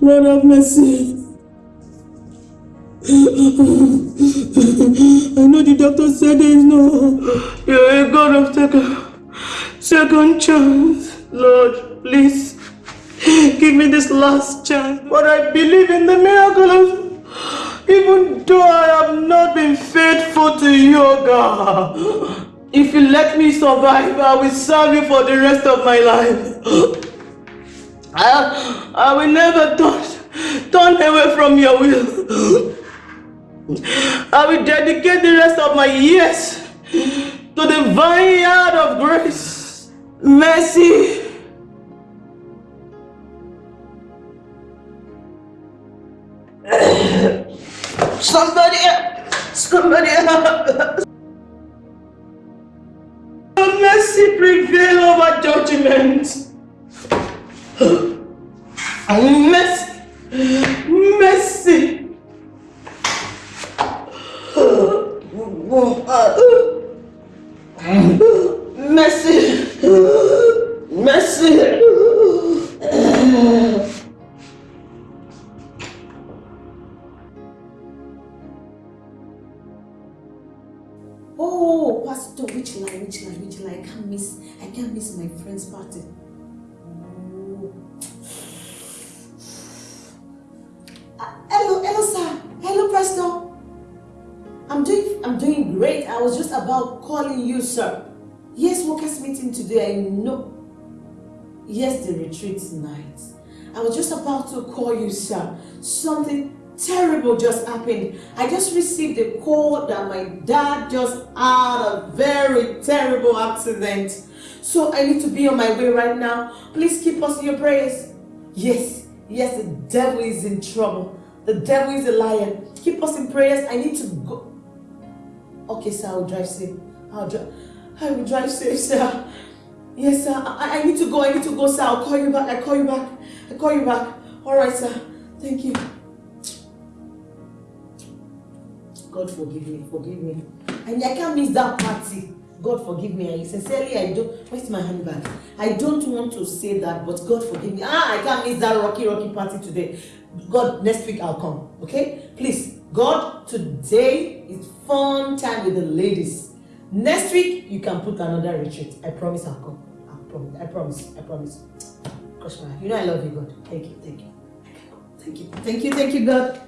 Lord have mercy. I know the doctor said there is no. You're a God of second, second chance. Lord, please give me this last chance. But I believe in the miracle of. Even though I have not faithful to you, God. If you let me survive, I will serve you for the rest of my life. I, I will never turn, turn away from your will. I will dedicate the rest of my years to the vineyard of grace, mercy. Somebody, somebody, mercy prevail over judgment. Mercy, mercy. Mercy, mercy. Oh, Pastor, which line, which line, which line? I can't miss, I can't miss my friend's party. Uh, hello, hello, sir. Hello, Pastor. I'm doing, I'm doing great. I was just about calling you, sir. Yes, workers meeting today. I know. Yes, the retreat tonight. I was just about to call you, sir. Something terrible just happened. I just received a call that my dad just had a very terrible accident. So I need to be on my way right now. Please keep us in your prayers. Yes, yes, the devil is in trouble. The devil is a liar. Keep us in prayers. I need to go. Okay, sir, I'll drive safe. I'll drive. I will drive safe, sir. Yes, sir. I, I need to go. I need to go, sir. I'll call you back. I call you back. I call you back. All right, sir. Thank you. God forgive me, forgive me. And I can't miss that party. God forgive me. I sincerely, I don't. Where's my handbag? I don't want to say that, but God forgive me. Ah, I can't miss that rocky, rocky party today. God, next week I'll come. Okay? Please, God, today is fun time with the ladies. Next week you can put another retreat. I promise I'll come. I promise. I promise. I promise. Gosh, man, you know I love you, God. Thank you. Thank you. Thank you. Thank you. Thank you, God.